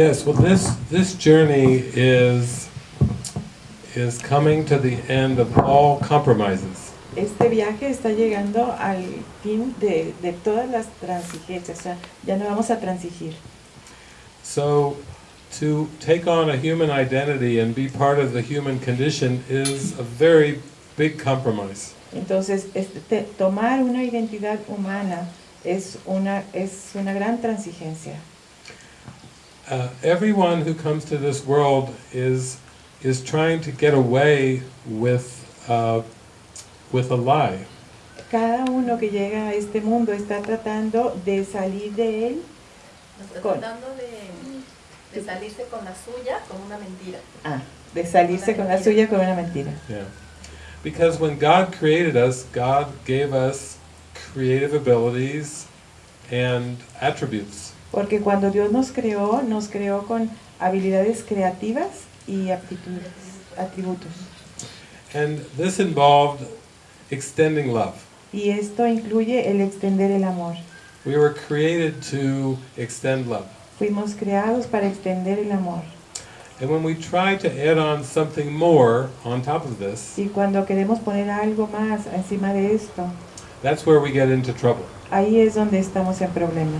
Yes, well, this, this journey is, is coming to the end of all compromises. Este viaje está llegando al fin de, de todas las transigencias, o sea, ya no vamos a transigir. So, to take on a human identity and be part of the human condition is a very big compromise. Entonces, este, te- tomar una identidad humana es una, es una gran transigencia. Uh, everyone who comes to this world is, is trying to get away with, uh, with a lie. Cada uno que llega a este mundo está tratando de salir de él, Está Con- tratando de, de salirse con la suya con una mentira. ah, de salirse con la suya con una mentira. Yeah. Because when God created us, God gave us creative abilities and attributes. Porque cuando Dios nos creó, nos creó con habilidades creativas y aptitudes, atributos. And this involved extending love. Y esto incluye el extender el amor. We were created to extend love. Fuimos creados para extender el amor. And when we try to add on something more on top of this, Y cuando queremos poner algo más encima de esto, that's where we get into trouble. ahí es donde estamos en problema.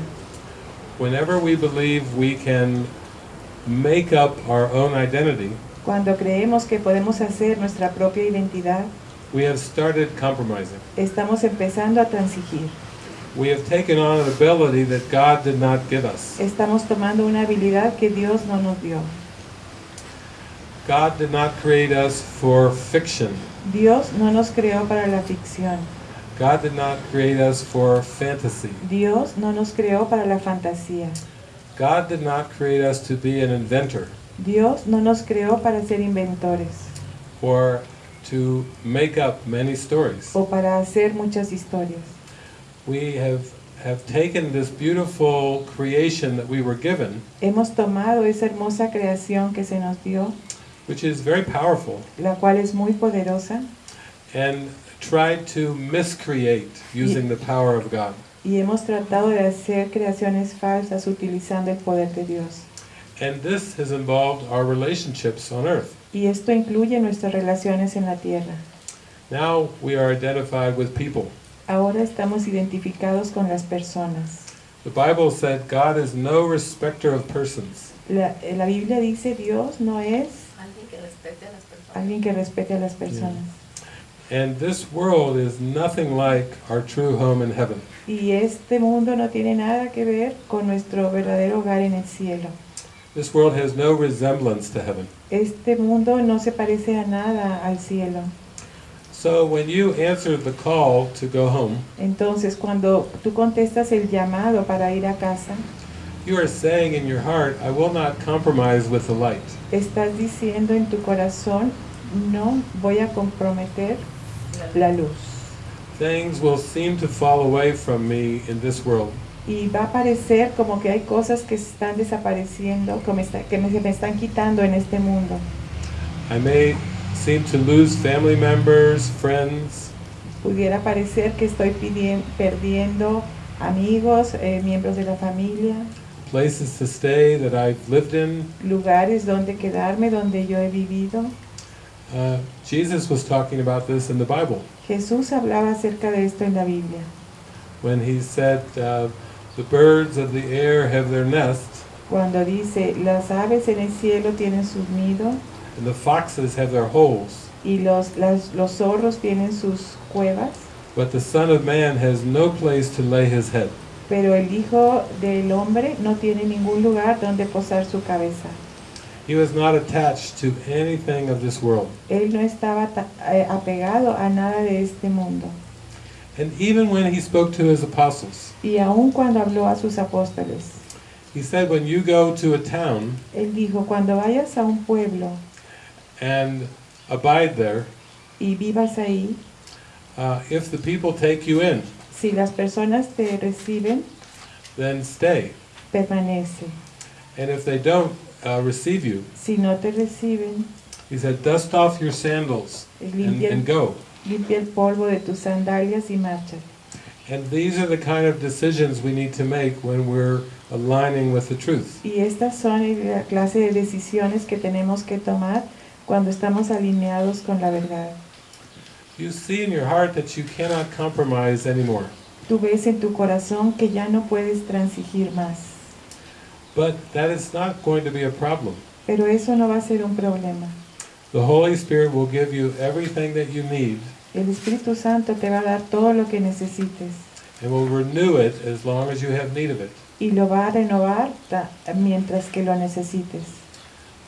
Whenever we believe we can make up our own identity, Cuando creemos que podemos hacer nuestra propia identidad, we have started compromising. estamos empezando a transigir. We have taken on an ability that God did not give us. Estamos tomando una habilidad que Dios no nos dio. God did not create us for fiction. Dios no nos creó para la ficción. God did not create us for fantasy. Dios no nos creó para la fantasía. God did not create us to be an inventor Dios no nos creó para ser inventores or to make up many stories. o para hacer muchas historias. We have, have taken this beautiful creation that we were given, Hemos tomado esa hermosa creación que se nos dio, which is very powerful, la cual es muy poderosa, and tried to miscreate using the power of God. y hemos tratado de hacer creaciones falsas utilizando el poder de Dios. And this has involved our relationships on earth. Y esto incluye nuestras relaciones en la tierra. Now we are identified with people. Ahora estamos identificados con las personas. The Bible said God is no respecter of persons. La, la Biblia dice Dios no es Alguien que respete a las personas. alguien que respete a las personas. And this world is nothing like our true home in heaven. Y este mundo no tiene nada que ver con nuestro verdadero hogar en el cielo. This world has no resemblance to heaven. Este mundo no se parece a nada al cielo. So when you answer the call to go home, Entonces, cuando tú contestas el llamado para ir a casa, you are saying in your heart, I will not compromise with the light. estás diciendo en tu corazón, no voy a comprometer la luz. Things will seem to fall away from me in this world. Y va a parecer como que hay cosas que están desapareciendo, que me, está- que me- me están quitando en este mundo. I may seem to lose family members, friends, Pudiera parecer que estoy pidien- perdiendo amigos, eh, miembros de la familia, places to stay that I've lived in. lugares donde quedarme, donde yo he vivido. Uh, Jesus was talking about this in the Bible Jesús hablaba acerca de esto en la Biblia, when he said, uh, The birds of the air have their nests, cuando dice, las aves en el cielo tienen sus nidos and the foxes have their holes, y los, las- los zorros tienen sus cuevas, but the Son of Man has no place to lay his head. pero el Hijo del Hombre no tiene ningún lugar donde posar su cabeza. He was not attached to anything of this world. Él no estaba eh, apegado a nada de este mundo. And even when he spoke to his apostles, Y aun cuando habló a sus apóstoles, he said, When you go to a town Él dijo, cuando vayas a un pueblo and abide there, y vivas ahí, uh, if the people take you in, si las personas te reciben, then stay. permanece. And if they don't uh, receive you, Si no te reciben, he said, dust off your sandals and, limpia, and go. limpia el polvo de tus sandalias y marcha. And these are the kind of decisions we need to make when we're aligning with the truth. Y estas son la clase de decisiones que tenemos que tomar cuando estamos alineados con la verdad. You see in your heart that you cannot compromise anymore. Tú ves en tu corazón que ya no puedes transigir más, But that is not going to be a problem. pero eso no va a ser un problema. The Holy Spirit will give you everything that you need El Espíritu Santo te va a dar todo lo que necesites and will renew it as long as you have need of it. y lo va a renovar mientras que lo necesites.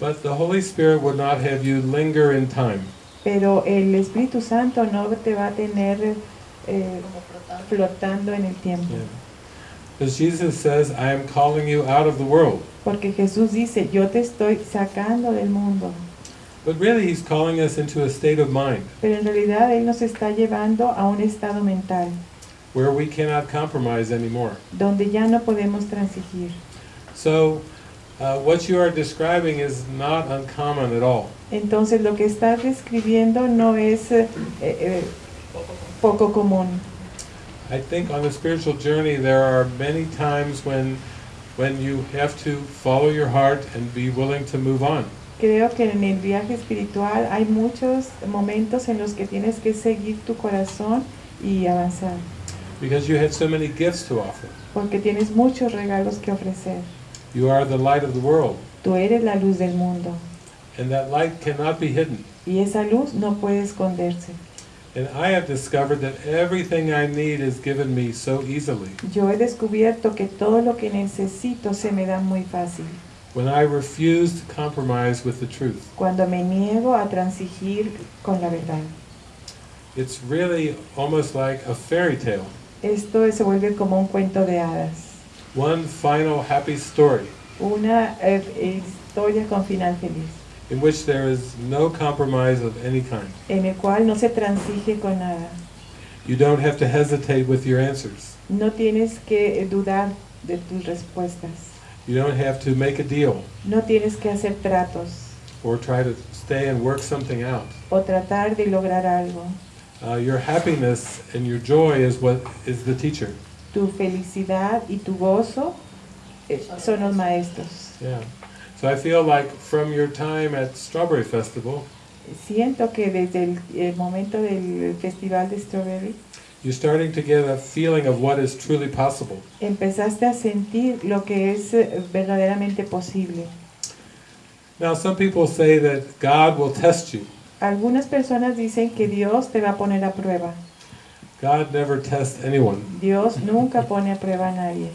But the Holy Spirit would not have you linger in time. Pero el Espíritu Santo no te va a tener eh, flotando. flotando en el tiempo. Because Jesus says, I am calling you out of the world. Porque Jesús dice, yo te estoy sacando del mundo. But really, He's calling us into a state of mind Pero en realidad Él nos está llevando a un estado mental where we cannot compromise anymore. donde ya no podemos transigir. So, uh, what you are describing is not uncommon at all. Entonces lo que estás describiendo no es eh, eh, poco común. I think on the spiritual journey, there are many times when, when you have to follow your heart and be willing to move on. Creo que en el viaje espiritual hay muchos momentos en los que tienes que seguir tu corazón y avanzar, Because you have so many gifts to offer. porque tienes muchos regalos que ofrecer. You are the light of the world, Tú eres la luz del mundo and that light cannot be hidden. y esa luz no puede esconderse. And I have discovered that everything I need is given me so easily. Yo he descubierto que todo lo que necesito se me da muy fácil When I refuse to compromise with the truth, cuando me niego a transigir con la verdad. it's really almost like a fairy tale. Esto se vuelve como un cuento de hadas, One final happy story una eh, historia con final feliz, in which there is no compromise of any kind. en el cual no se transige con nada. You don't have to hesitate with your answers. No tienes que dudar de tus respuestas, You don't have to make a deal no tienes que hacer tratos or try to stay and work something out. o tratar de lograr algo. Uh, your happiness and your joy is what is the teacher. Tu felicidad y tu gozo eh, son los maestros. Yeah. So I feel like from your time at Strawberry Festival, Siento que desde el, el momento del festival de Strawberry you're starting to get a feeling of what is truly possible. empezaste a sentir lo que es eh, verdaderamente posible. Now, some people say that God will test you. Algunas personas dicen que Dios te va a poner a prueba. God never tests anyone. Dios nunca pone a prueba a nadie.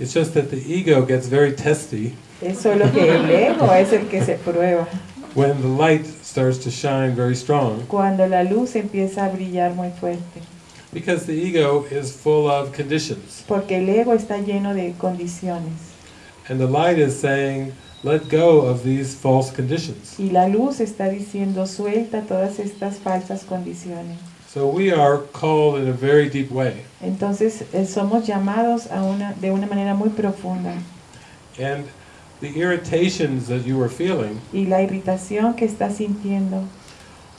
It's just that the ego gets very testy Es solo que el ego es el que se prueba. when the light starts to shine very strong Cuando la luz empieza a brillar muy fuerte. because the ego is full of conditions. Porque el ego está lleno de condiciones. And the light is saying, let go of these false conditions. Y la luz está diciendo suelta todas estas falsas condiciones. So we are called in a very deep way. Entonces eh, somos llamados a una, de una manera muy profunda. And the irritations that you were feeling Y la irritación que estás sintiendo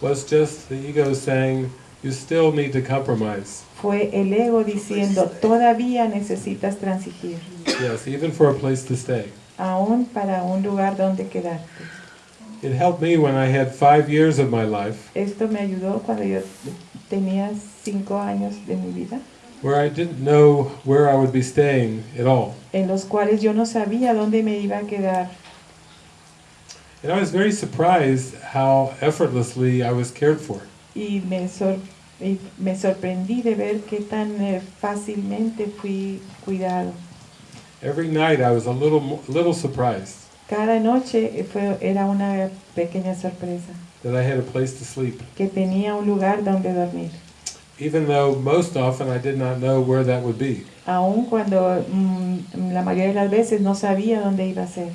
was just the ego saying, you still need to compromise. fue el ego diciendo todavía necesitas transigir, Yes, even for a place to stay. aún para un lugar donde quedarte. It helped me when I had five years of my life Esto me ayudó cuando yo tenía cinco años de mi vida, where I didn't know where I would be staying at all. en los cuales yo no sabía dónde me iba a quedar. And I was very surprised how effortlessly I was cared for. Y me, sor- y me sorprendí de ver qué tan eh, fácilmente fui cuidado. Every night I was a little, little surprised Cada noche fue, era una pequeña sorpresa, that I had a place to sleep, que tenía un lugar donde dormir. Even though most often I did not know where that would be. Aun cuando mm, la mayoría de las veces no sabía dónde iba a ser.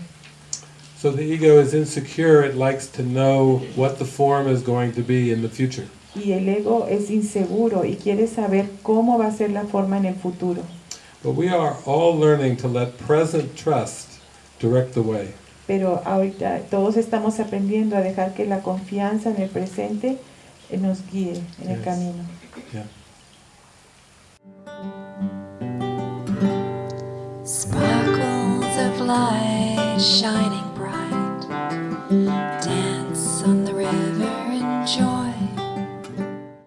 So the ego is insecure, it likes to know what the form is going to be in the future. Y el ego es inseguro y quiere saber cómo va a ser la forma en el futuro. But we are all learning to let present trust direct the way. Pero ahorita todos estamos aprendiendo a dejar que la confianza en el presente eh, nos guíe en el camino. Yeah. Sparkles of light shining.